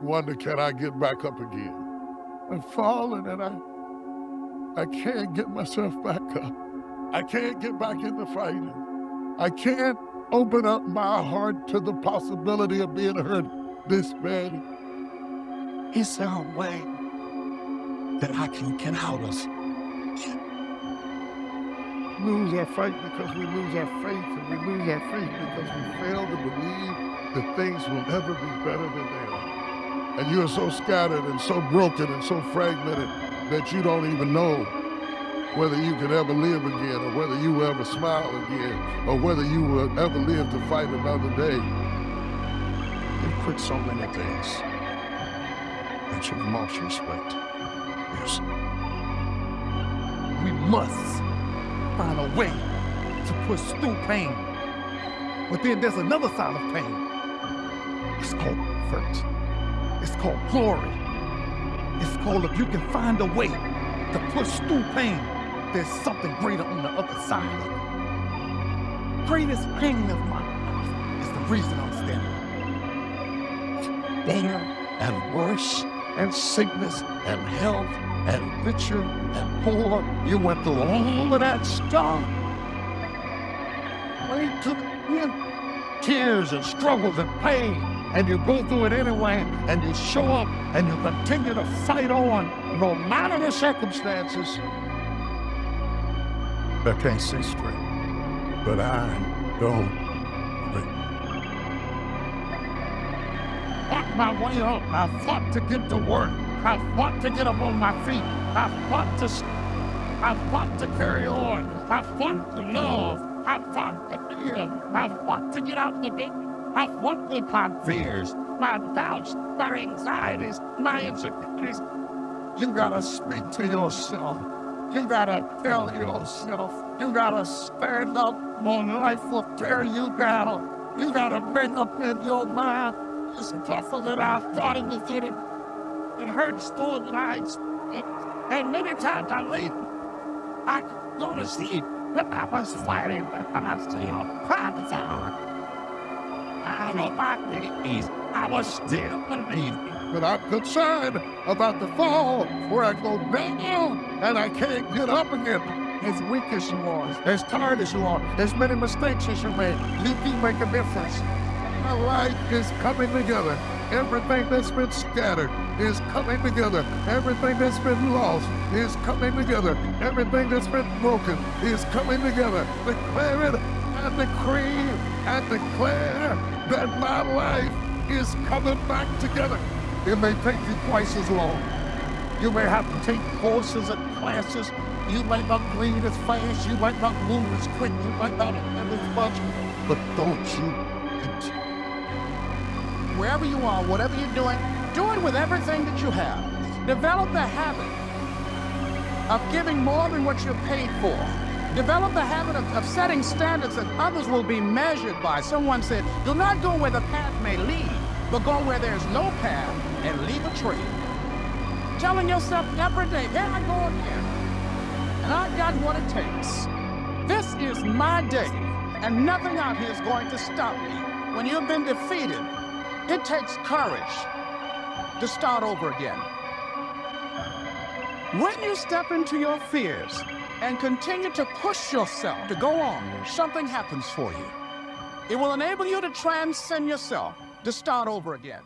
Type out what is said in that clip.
wonder, can I get back up again? I've fallen and I, I can't get myself back up. I can't get back into fighting. I can't open up my heart to the possibility of being hurt this bad. Is there a way that I can get out of? Lose our fight because we lose our faith, and we lose our faith because we fail to believe that things will ever be better than they are. And you're so scattered and so broken and so fragmented that you don't even know whether you can ever live again or whether you will ever smile again or whether you will ever live to fight another day. You've quit so many things that you've lost respect. Yes. We must find a way to push through pain. But then there's another side of pain. It's called hurt. It's called glory. It's called if you can find a way to push through pain, there's something greater on the other side of it. Greatest pain of my life is the reason I'm standing. Better and worse, and sickness and health and richer and poor. You went through all of that stuff. Till the end. Tears and struggles and pain. And you go through it anyway, and you show up, and you continue to fight on, no matter the circumstances. I can't see straight, but I don't quit. Fought my way up. I fought to get to work. I fought to get up on my feet. I fought to, I fought to carry on. I fought to love. I fought to live. I fought to get out the bed. I fought with my fears, my doubts, my anxieties, my insecurities. You gotta speak to yourself. You gotta tell yourself. You gotta stand up when life will tear you down. You gotta bring up in your mind this vessel that I thought it was in it. It hurts through the nights. And many times I leave. I go to sleep, but I was fighting, but I was still crying out. I know my knees. I was still believing. But I'm concerned about the fall where I go down and I can't get up again. As weak as you are, as tired as you are, as many mistakes as you made, you can make a difference. My life is coming together. Everything that's been scattered is coming together. Everything that's been lost is coming together. Everything that's been broken is coming together. Declare it and decree and declare that my life is coming back together. It may take you twice as long. You may have to take courses and classes. You might not read as fast. You might not move as quick. You might not have as much. But don't you. Wherever you are, whatever you're doing, do it with everything that you have. Develop the habit of giving more than what you're paid for. Develop the habit of, of setting standards that others will be measured by. Someone said, do not go where the path may lead, but go where there's no path and leave a trail. Telling yourself every day, here I go again. And I got what it takes. This is my day, and nothing out here is going to stop me. When you've been defeated, it takes courage to start over again. When you step into your fears and continue to push yourself to go on, something happens for you. It will enable you to transcend yourself to start over again.